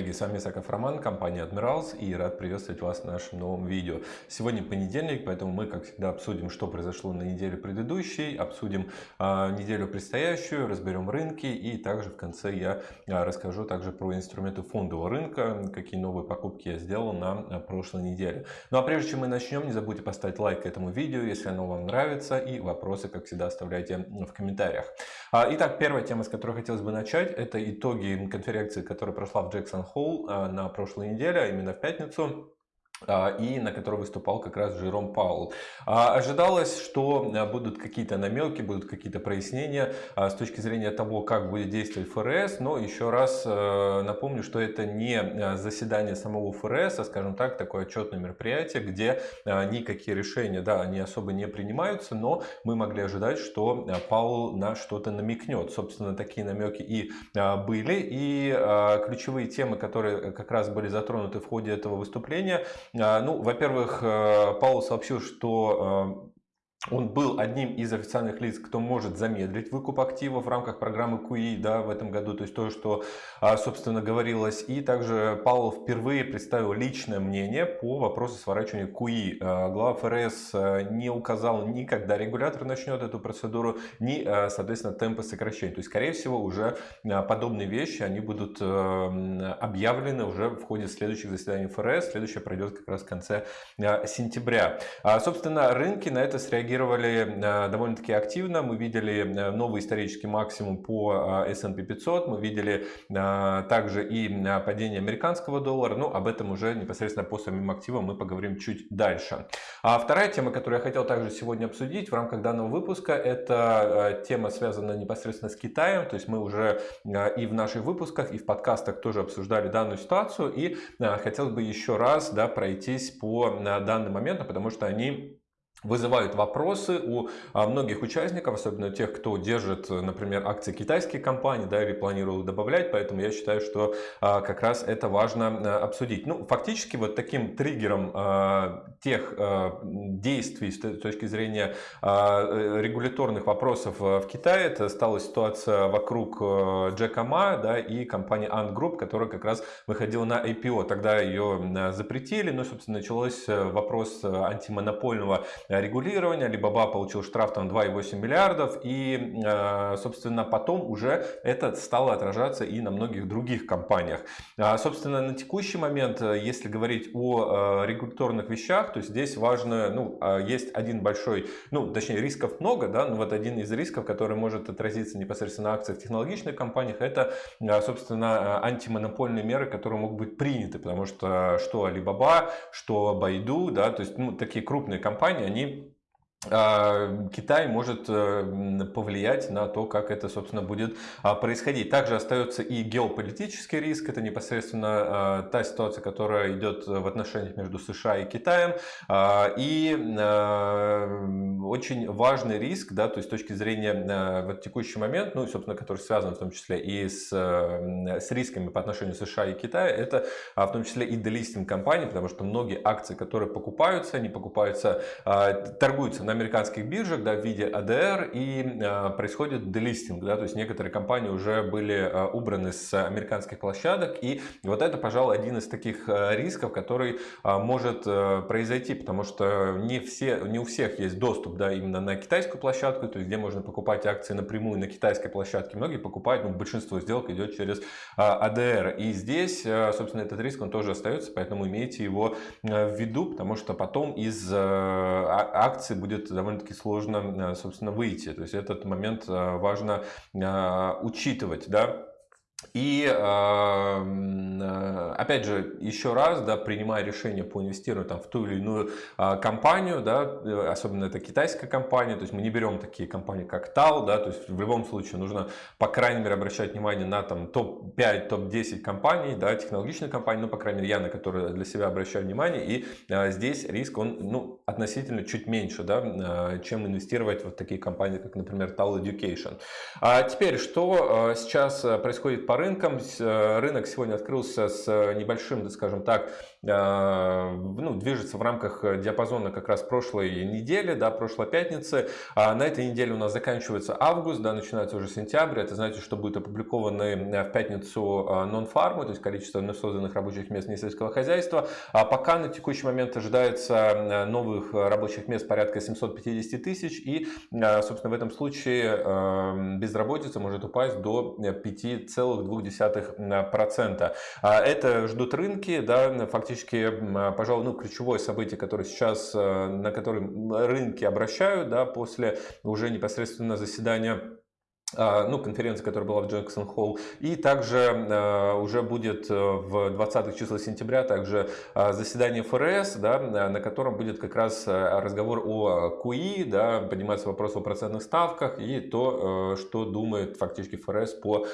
Коллеги! С вами Саков Роман, компания Admirals и рад приветствовать вас в нашем новом видео. Сегодня понедельник, поэтому мы, как всегда, обсудим, что произошло на неделе предыдущей, обсудим а, неделю предстоящую, разберем рынки и также в конце я а, расскажу также про инструменты фондового рынка, какие новые покупки я сделал на а, прошлой неделе. Ну а прежде чем мы начнем, не забудьте поставить лайк этому видео, если оно вам нравится, и вопросы, как всегда, оставляйте в комментариях. Итак, первая тема, с которой хотелось бы начать, это итоги конференции, которая прошла в Джексон Холл а, на прошлой неделе, а именно в пятницу. А, и на которой выступал как раз Жером Паул. А, ожидалось, что а, будут какие-то намеки, будут какие-то прояснения с точки зрения того, как будет действовать ФРС, но еще раз напомню, что это не заседание самого ФРС, а, скажем так, такое отчетное мероприятие, где никакие решения, да, они особо не принимаются, но мы могли ожидать, что Паул на что-то намекнет. Собственно, такие намеки и были, и ключевые темы, которые как раз были затронуты в ходе этого выступления, ну, во-первых, э, Паул сообщил, что он был одним из официальных лиц, кто может замедлить выкуп активов в рамках программы QE да, в этом году, то есть то, что, а, собственно, говорилось. И также Павел впервые представил личное мнение по вопросу сворачивания QE. А, глава ФРС а, не указал ни когда регулятор начнет эту процедуру, ни, соответственно, темпы сокращения. То есть, скорее всего, уже подобные вещи, они будут объявлены уже в ходе следующих заседаний ФРС. Следующее пройдет как раз в конце сентября. Собственно, рынки на это среагировали реагировали э, довольно-таки активно. Мы видели э, новый исторический максимум по э, S&P 500, мы видели также и падение американского доллара, но об этом уже непосредственно по самим активам мы поговорим чуть дальше. А вторая тема, которую я хотел также сегодня обсудить в рамках данного выпуска, это тема, связанная непосредственно с Китаем, то есть мы уже и в наших выпусках, и в подкастах тоже обсуждали данную ситуацию, и хотелось бы еще раз да, пройтись по данным моментам, потому что они вызывают вопросы у а, многих участников, особенно тех, кто держит, например, акции китайских компаний, да, или планирует добавлять, поэтому я считаю, что а, как раз это важно а, обсудить. Ну, фактически вот таким триггером тех действий с точки зрения регуляторных вопросов в Китае, это стала ситуация вокруг Джека Ма, да, и компании Ant Group, которая как раз выходила на IPO. Тогда ее запретили, но, собственно, началось вопрос антимонопольного регулирования. Alibaba получил штраф там 2,8 миллиардов. И, э, собственно, потом уже это стало отражаться и на многих других компаниях. А, собственно, на текущий момент, э, если говорить о э, регуляторных вещах, то здесь важно, ну, а, есть один большой, ну, точнее, рисков много, да, но вот один из рисков, который может отразиться непосредственно на акциях технологичных компаниях, это, собственно, антимонопольные меры, которые могут быть приняты, потому что что Alibaba, что Baidu, да, то есть, ну, такие крупные компании, они они Китай может э, повлиять на то, как это, собственно, будет а, происходить. Также остается и геополитический риск. Это непосредственно а, та ситуация, которая идет в отношениях между США и Китаем. И очень важный риск, да, то есть с точки зрения в текущий момент, ну, собственно, который связан в том числе и с, с рисками по отношению США и Китая, это в том числе и делистинг компаний, потому что многие акции, которые покупаются, они покупаются, торгуются на американских биржах да, в виде ADR и э, происходит делистинг. Да, то есть некоторые компании уже были э, убраны с американских площадок. И вот это, пожалуй, один из таких э, рисков, который может произойти, потому что не, все, не у всех есть доступ да, именно на китайскую площадку, то есть где можно покупать акции напрямую на китайской площадке. Многие покупают, ну, большинство сделок идет через ADR. И здесь, собственно, этот риск он тоже остается, поэтому имейте его в виду, потому что потом из а, акций будет будет довольно-таки сложно, э, собственно, выйти. То есть этот момент э, важно э, учитывать, да. И опять же, еще раз, да, принимая решение по инвестированию там, в ту или иную компанию, да, особенно это китайская компания, то есть мы не берем такие компании, как TAL, да, то есть в любом случае нужно, по крайней мере, обращать внимание на там топ-5, топ-10 компаний, да, технологичных компаний, ну, по крайней мере, я на которые для себя обращаю внимание, и здесь риск, он, ну, относительно чуть меньше, да, чем инвестировать в такие компании, как, например, TAL Education. А теперь, что сейчас происходит по рынкам. Э, рынок сегодня открылся с э, небольшим, скажем так, ну, движется в рамках диапазона как раз прошлой недели, да, прошлой пятницы. На этой неделе у нас заканчивается август, да, начинается уже сентябрь. Это значит, что будет опубликованы в пятницу нон-фармы, то есть количество созданных рабочих мест несельского хозяйства. А пока на текущий момент ожидается новых рабочих мест порядка 750 тысяч. И, собственно, в этом случае безработица может упасть до 5,2%. Это ждут рынки, да, фактически, пожалуй, ну, ключевое событие, которое сейчас, на котором рынки обращают, да, после уже непосредственно заседания а, ну, конференция, которая была в Джексон Холл. И также э, уже будет э, в 20 числа сентября также э, заседание ФРС, да, на котором будет как раз разговор о КУИ, да, поднимается вопрос о процентных ставках и то, что думает фактически ФРС по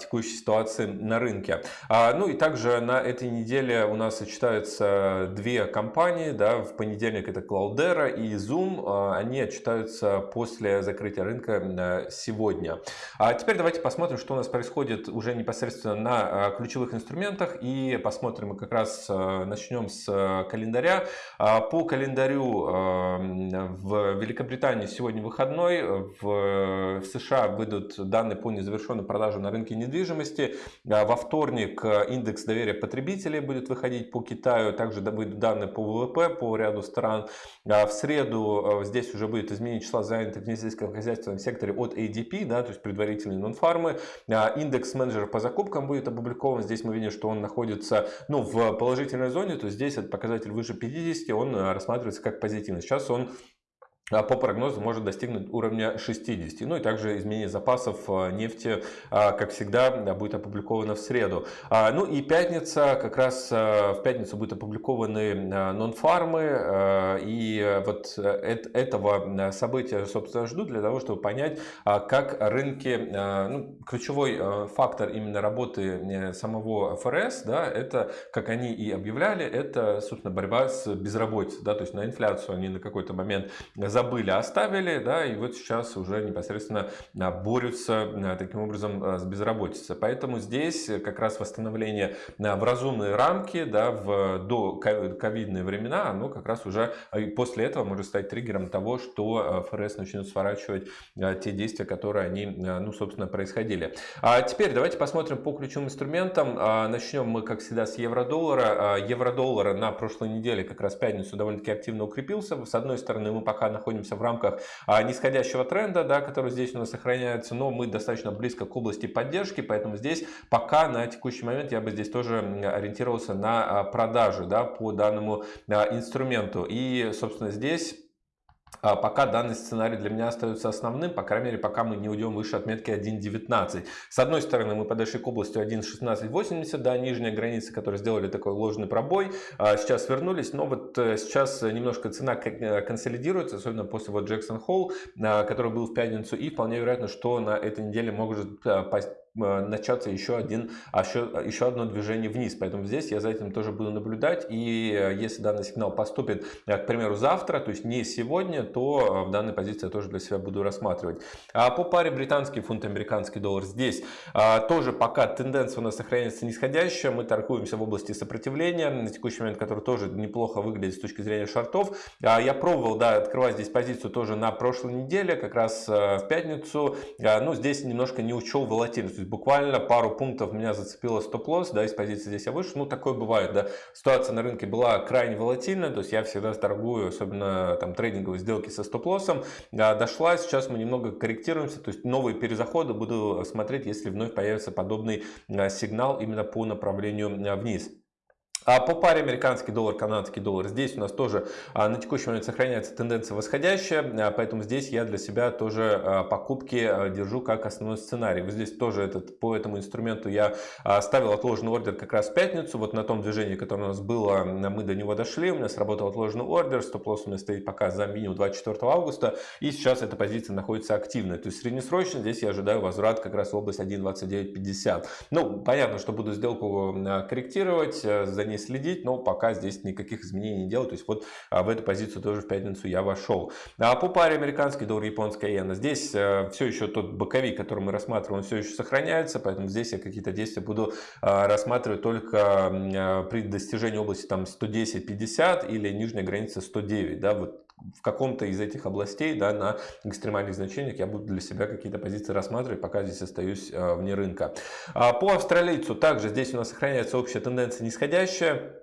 текущей ситуации на рынке. А, ну и также на этой неделе у нас сочетаются две компании, да, в понедельник это Cloudera и Zoom, они отчитаются после закрытия рынка сегодня. А теперь давайте посмотрим, что у нас происходит уже непосредственно на а, ключевых инструментах и посмотрим, как раз а, начнем с а, календаря. По календарю в Великобритании сегодня выходной, в США выйдут данные по незавершенной продаже на рынке недвижимости. Во вторник индекс доверия потребителей будет выходить по Китаю, также выйдут данные по ВВП по ряду стран. В среду здесь уже будет изменение числа занятых в несельском хозяйственном секторе от ADP, да, есть предварительные нон-фармы. А, индекс менеджера по закупкам будет опубликован. Здесь мы видим, что он находится ну, в положительной зоне, то есть здесь этот показатель выше 50, он а, рассматривается как позитивный. Сейчас он по прогнозу может достигнуть уровня 60. Ну и также изменение запасов а, нефти, а, как всегда, будет опубликовано в среду. Ну и пятница, как раз в пятницу будут опубликованы нон-фармы. И вот э, этого события, собственно, жду для того, чтобы понять, как рынки, ну, ключевой фактор именно работы э, самого ФРС, да, это, как они и объявляли, это, собственно, борьба с безработицей. Да, то есть на инфляцию они на какой-то момент за забыли, оставили, да, и вот сейчас уже непосредственно а, борются а, таким образом а, с безработицей. Поэтому здесь как раз восстановление в разумные рамки, да, в до ковидные времена, оно как раз уже после этого может стать триггером того, что ФРС начнет сворачивать те действия, которые они, ну, собственно, происходили. А теперь давайте посмотрим по ключевым инструментам. Начнем мы, как всегда, с евро-доллара. Евро-доллара на прошлой неделе, как раз пятницу, довольно-таки активно укрепился. С одной стороны, мы пока находимся находимся в рамках а, нисходящего тренда, да, который здесь у нас сохраняется, но мы достаточно близко к области поддержки, поэтому здесь пока на текущий момент я бы здесь тоже ориентировался на а, продажи да, по данному а, инструменту. И, собственно, здесь пока данный сценарий для меня остается основным, по крайней мере, пока мы не уйдем выше отметки 1.19. С одной стороны, мы подошли к области 1.1680, да, нижняя граница, которые сделали такой ложный пробой, а сейчас вернулись, но вот э, сейчас немножко цена э, консолидируется, особенно после вот Джексон Холл, а, который был в пятницу, и вполне вероятно, что на этой неделе может начаться еще, один, еще, еще одно движение вниз. Поэтому здесь я за этим тоже буду наблюдать. И э, если данный сигнал поступит, э, к примеру, завтра, то есть не сегодня, то в данной позиции я тоже для себя буду рассматривать. А по паре британский фунт, американский доллар здесь тоже пока тенденция у нас сохраняется нисходящая. Мы торгуемся в области сопротивления, на текущий момент, который тоже неплохо выглядит с точки зрения шортов. Я пробовал да, открывать здесь позицию тоже на прошлой неделе, как раз в пятницу. Ну, здесь немножко не учел волатильность есть буквально пару пунктов меня зацепило стоп-лосс, да, из позиции здесь я вышел. Ну, такое бывает, да. Ситуация на рынке была крайне волатильная, то есть я всегда торгую, особенно там трейдинговые сделки со стоп-лоссом. Да, дошла, сейчас мы немного корректируемся, то есть новые перезаходы буду смотреть, если вновь появится подобный а, сигнал именно по направлению а, вниз. А по паре американский доллар, канадский доллар, здесь у нас тоже а, на текущий момент сохраняется тенденция восходящая, а, поэтому здесь я для себя тоже а, покупки держу как основной сценарий. Вот здесь тоже этот, по этому инструменту я ставил отложенный ордер как раз в пятницу, вот на том движении, которое у нас было, мы до него дошли, у меня сработал отложенный ордер, стоп-лосс у меня стоит пока за минимум 24 августа, и сейчас эта позиция находится активной, то есть среднесрочно здесь я ожидаю возврат как раз в область 1.2950. Ну, понятно, что буду сделку корректировать, за ней следить, но пока здесь никаких изменений не делаю. То есть вот в эту позицию тоже в пятницу я вошел. А по паре американский доллар, японская иена. Здесь все еще тот боковик, который мы рассматриваем, все еще сохраняется, поэтому здесь я какие-то действия буду рассматривать только при достижении области там 110-50 или нижняя граница 109. Да, вот в каком-то из этих областей да, на экстремальных значениях я буду для себя какие-то позиции рассматривать, пока здесь остаюсь э, вне рынка. А по австралийцу также здесь у нас сохраняется общая тенденция нисходящая.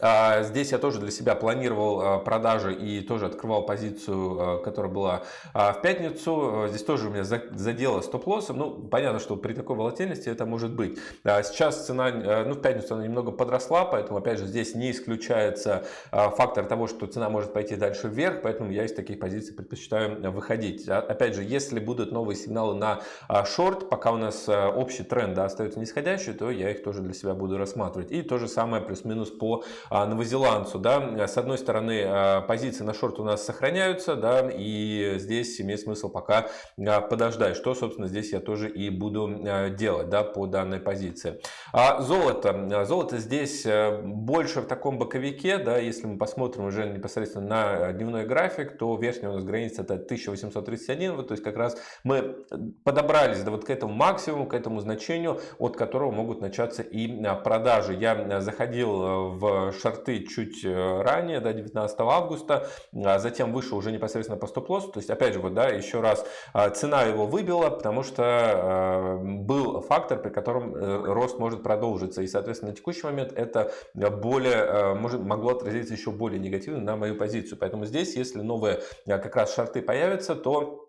А, здесь я тоже для себя планировал а, продажи и тоже открывал позицию, а, которая была в пятницу. Здесь тоже у меня задело стоп-лоссом. Ну, понятно, что при такой волатильности это может быть. Сейчас цена, ну, в пятницу она немного подросла, поэтому, опять же, здесь не исключается фактор того, что цена может пойти дальше вверх, поэтому я из таких позиций предпочитаю выходить. Опять же, если будут новые сигналы на шорт, пока у нас общий тренд да, остается нисходящий, то я их тоже для себя буду рассматривать. И то же самое плюс-минус по новозеландцу. Да? С одной стороны, а, позиции на шорт у нас сохраняются, да, и здесь имеет смысл пока а, подождать, что, собственно, здесь я тоже и буду делать да, по данной позиции. А золото. Золото здесь больше в таком боковике, да, если мы посмотрим уже непосредственно на дневной график, то верхняя у нас граница это 1831, вот, то есть как раз мы подобрались да, вот к этому максимуму, к этому значению, от которого могут начаться и продажи. Я заходил в шорты чуть э, ранее, да, 19 августа, а затем вышел уже непосредственно по стоп-лоссу. То есть, опять же, вот, да, еще раз, а, цена его выбила, потому что а, был фактор, при котором э, рост может продолжиться. И, соответственно, на текущий момент это более, может, могло отразиться еще более негативно на мою позицию. Поэтому здесь, если новые как раз шорты появятся, то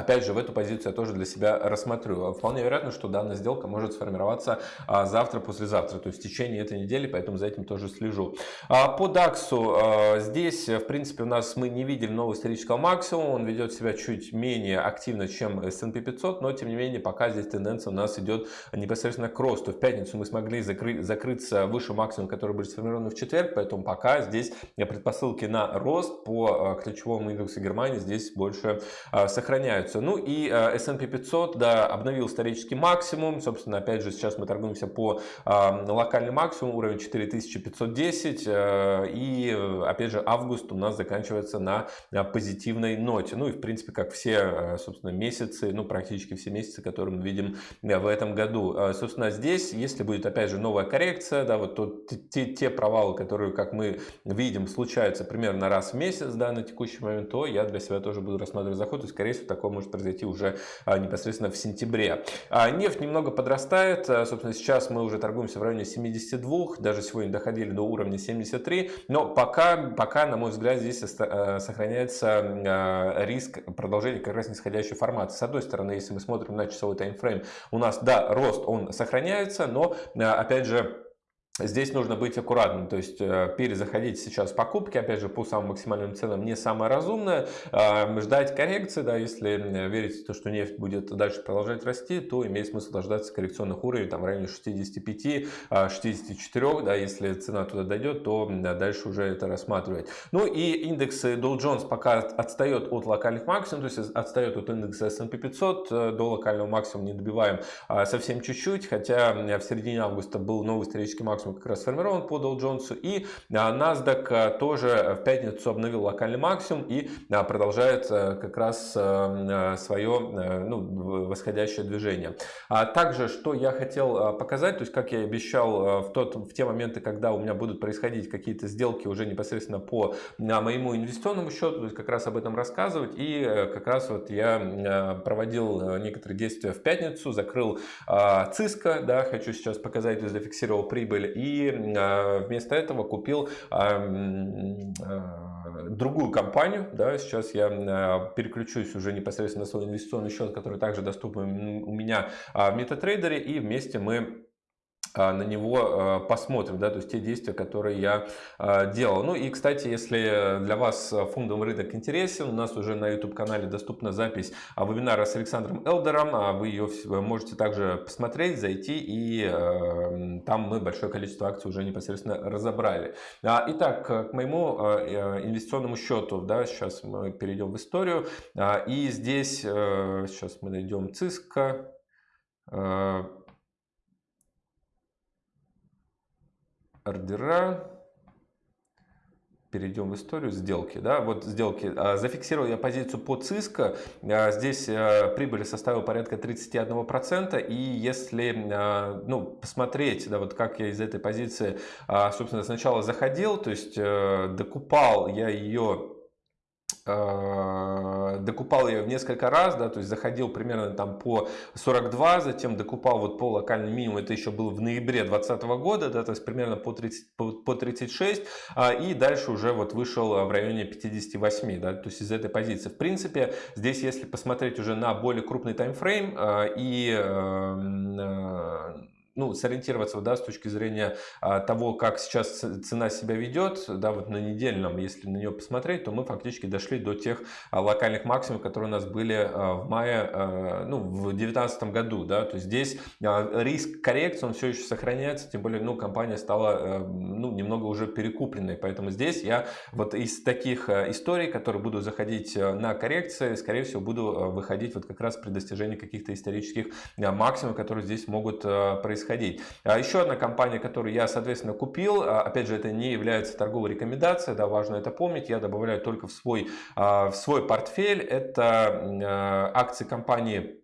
Опять же, в эту позицию я тоже для себя рассмотрю. Вполне вероятно, что данная сделка может сформироваться а, завтра, послезавтра, то есть в течение этой недели, поэтому за этим тоже слежу. А, по DAX а, здесь, в принципе, у нас мы не видели нового исторического максимума, он ведет себя чуть менее активно, чем S&P 500, но тем не менее пока здесь тенденция у нас идет непосредственно к росту. В пятницу мы смогли закрыть, закрыться выше максимума, который будет сформирован в четверг, поэтому пока здесь предпосылки на рост по ключевому индексу Германии здесь больше сохраняются меняются. Ну и э, S&P 500 да, обновил исторический максимум. Собственно, опять же, сейчас мы торгуемся по э, локальный максимум, уровень 4510. Э, и, опять же, август у нас заканчивается на позитивной ноте. Ну и, в принципе, как все, собственно, месяцы, ну, практически все месяцы, которые мы видим в этом году. Собственно, здесь, если будет, опять же, новая коррекция, да, вот то, те, те провалы, которые, как мы видим, случаются примерно раз в месяц, да, на текущий момент, то я для себя тоже буду рассматривать заход. И, скорее всего, такой может произойти уже а, непосредственно в сентябре. А нефть немного подрастает. А, собственно, сейчас мы уже торгуемся в районе 72, даже сегодня доходили до уровня 73. Но пока, пока на мой взгляд, здесь сохраняется риск продолжения как раз нисходящей формации. С одной стороны, если мы смотрим на часовой таймфрейм, у нас, да, рост, он сохраняется, но, опять же, Здесь нужно быть аккуратным, то есть э, перезаходить сейчас покупки, опять же, по самым максимальным ценам не самое разумное. А, ждать коррекции, да, если верить в то, что нефть будет дальше продолжать расти, то имеет смысл дождаться коррекционных уровней там, в районе 65-64, а, да, если цена туда дойдет, то дальше уже это рассматривать. Ну и индекс Dow Jones пока отстает от локальных максимумов, то есть отстает от индекса S&P 500, э, до локального максимума не добиваем а, совсем чуть-чуть, хотя в середине августа был новый исторический максимум максимум как раз сформирован по Dow Jones. И а, NASDAQ а, тоже в пятницу обновил локальный максимум и а, продолжает как раз свое ну, восходящее движение. Также, что я хотел показать, то есть как я обещал в, тот, в те моменты, когда у меня будут происходить какие-то сделки уже непосредственно по моему инвестиционному счету, то есть как раз об этом рассказывать. И как раз вот я проводил некоторые действия в пятницу, закрыл ЦИСКО, да, хочу сейчас показать, то есть зафиксировал прибыль и а, вместо этого купил а, а, другую компанию. Да, сейчас я переключусь уже непосредственно на свой инвестиционный счет, который также доступен у меня в MetaTrader, и вместе мы на него а, посмотрим, да, то есть те действия, которые я а, делал. Ну и, кстати, если для вас фондовый рынок интересен, у нас уже на YouTube-канале доступна запись вебинара с Александром Элдером, вы ее можете также посмотреть, зайти, и там мы большое количество акций уже непосредственно разобрали. Итак, к моему инвестиционному счету, да, сейчас мы перейдем в историю, и здесь, сейчас мы найдем ЦИСКО, ордера. Перейдем в историю сделки. Да, вот сделки. А, зафиксировал я позицию по ЦИСКО. А, здесь а, прибыль составила порядка 31%. И если ну, посмотреть, да, вот как я из этой позиции, собственно, сначала заходил, то есть э, докупал я ее докупал ее в несколько раз, да, то есть заходил примерно там по 42, затем докупал вот по локальному минимуму, это еще было в ноябре 2020 года, да, то есть примерно по, 30, по, по 36, а, и дальше уже вот вышел в районе 58, да, то есть из этой позиции. В принципе, здесь если посмотреть уже на более крупный таймфрейм а, и ну, сориентироваться да, с точки зрения а, того, как сейчас цена себя ведет, да, вот на недельном, если на нее посмотреть, то мы фактически дошли до тех а, локальных максимумов, которые у нас были а, в мае, ну, в 2019 году, да, то есть здесь риск коррекции, он все еще сохраняется, тем более, ну, компания стала, а, ну, немного уже перекупленной, поэтому здесь я вот из таких а, историй, которые буду заходить а, на коррекции, скорее всего, буду выходить вот как раз при достижении каких-то исторических максимумов, которые здесь могут происходить происходить. А еще одна компания, которую я, соответственно, купил, а, опять же, это не является торговой рекомендацией, да, важно это помнить, я добавляю только в свой, а, в свой портфель, это акции компании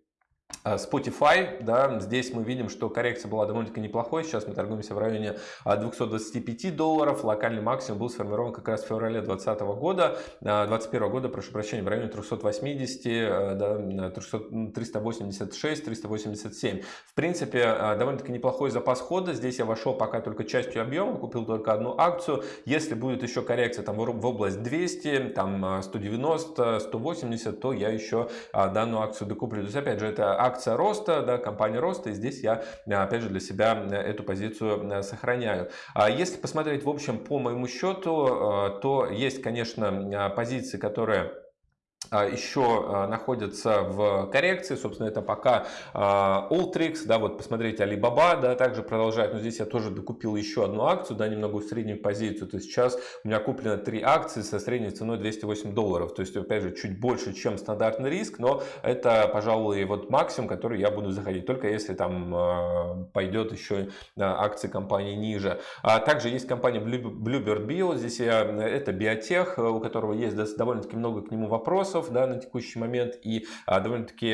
Spotify, да, здесь мы видим, что коррекция была довольно-таки неплохой, сейчас мы торгуемся в районе 225 э, долларов, локальный максимум был сформирован как раз в феврале 2020 года, 2021 э, года, прошу прощения, в районе 380, да, 386, 387. В принципе, довольно-таки неплохой запас хода, здесь я вошел пока только частью объема, купил только одну акцию, если будет еще коррекция там в область 200, там 190, 180, то я еще данную акцию докуплю. То есть, опять же, это акция роста, да, компания роста, и здесь я, опять же, для себя эту позицию э, сохраняю. А если посмотреть, в общем, по моему счету, э, то есть, конечно, позиции, которые еще а, находятся в коррекции, собственно, это пока Ultrix, да, вот посмотрите, Alibaba, да, также продолжает, но здесь я тоже докупил еще одну акцию, да, немного в среднюю позицию, то есть сейчас у меня куплено три акции со средней ценой 208 долларов, то есть, опять же, чуть больше, чем стандартный риск, но это, пожалуй, вот максимум, который я буду заходить, только если там а, пойдет еще акции компании ниже. А также есть компания Bluebird Bio, здесь я, это биотех, у которого есть довольно-таки много к нему вопросов, вопросов да, на текущий момент и а, довольно-таки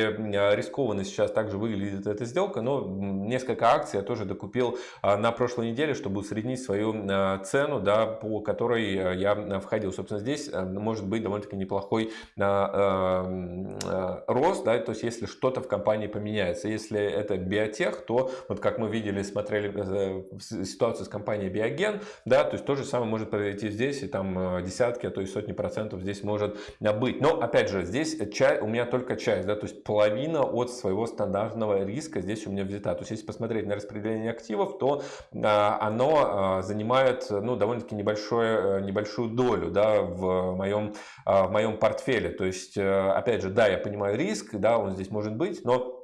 рискованно сейчас также выглядит эта сделка, но несколько акций я тоже докупил а, на прошлой неделе, чтобы усреднить свою а, цену, да, по которой а, я входил. Собственно, здесь а, может быть довольно-таки неплохой а, а, рост, да, то есть если что-то в компании поменяется. Если это биотех, то вот как мы видели, смотрели э, ситуацию с компанией Биоген, да, то есть то же самое может произойти здесь, и там десятки, а то и сотни процентов здесь может быть. Но опять же, здесь часть, у меня только часть, да, то есть половина от своего стандартного риска здесь у меня взята. То есть если посмотреть на распределение активов, то а, оно а, занимает ну, довольно-таки небольшое, небольшую долю да, в, моем, а, в моем портфеле. То есть, а, опять же, да, я понимаю риск, да, он здесь может быть, но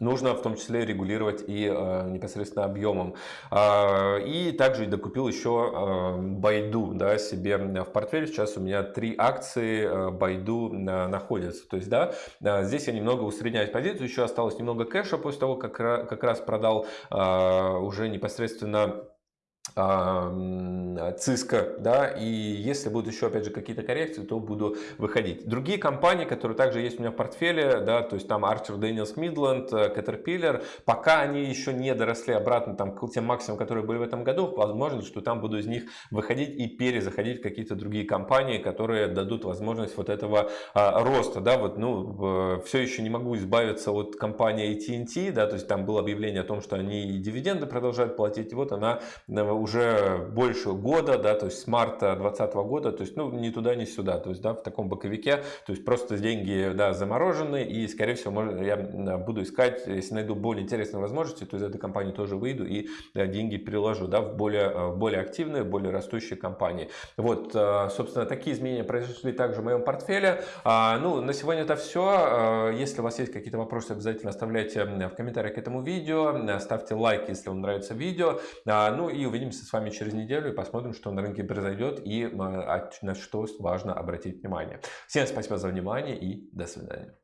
нужно в том числе регулировать и э, непосредственно объемом. Э, и также докупил еще э, Байду да, себе в портфель. Сейчас у меня три акции э, Байду э, находятся. То есть, да, э, здесь я немного усредняю позицию. Еще осталось немного кэша после того, как, как раз продал э, уже непосредственно Cisco, да, и если будут еще, опять же, какие-то коррекции, то буду выходить. Другие компании, которые также есть у меня в портфеле, да, то есть там Archer Daniels Midland, э, Caterpillar, пока они еще не доросли обратно там к тем максимумам, которые были в этом году, возможно, что там буду из них выходить и перезаходить в какие-то другие компании, которые дадут возможность вот этого а, роста, да, вот, ну, все еще не могу избавиться от компании AT&T, да, то есть там было объявление о том, что они дивиденды продолжают платить, и вот она э, уже больше года, да, то есть с марта 2020 года, то есть, ну, ни туда, ни сюда, то есть, да, в таком боковике, то есть, просто деньги, да, заморожены, и, скорее всего, может, я буду искать, если найду более интересные возможности, то из этой компании тоже выйду и да, деньги переложу, да, в более, в более активные, более растущие компании. Вот, э, собственно, такие изменения произошли также в моем портфеле. А, ну, на сегодня это все. А, если у вас есть какие-то вопросы, обязательно оставляйте в комментариях к этому видео, ставьте лайк, если вам нравится видео, а, ну, и увидимся увидимся с вами через неделю и посмотрим, что на рынке произойдет и а, на что важно обратить внимание. Всем спасибо за внимание и до свидания.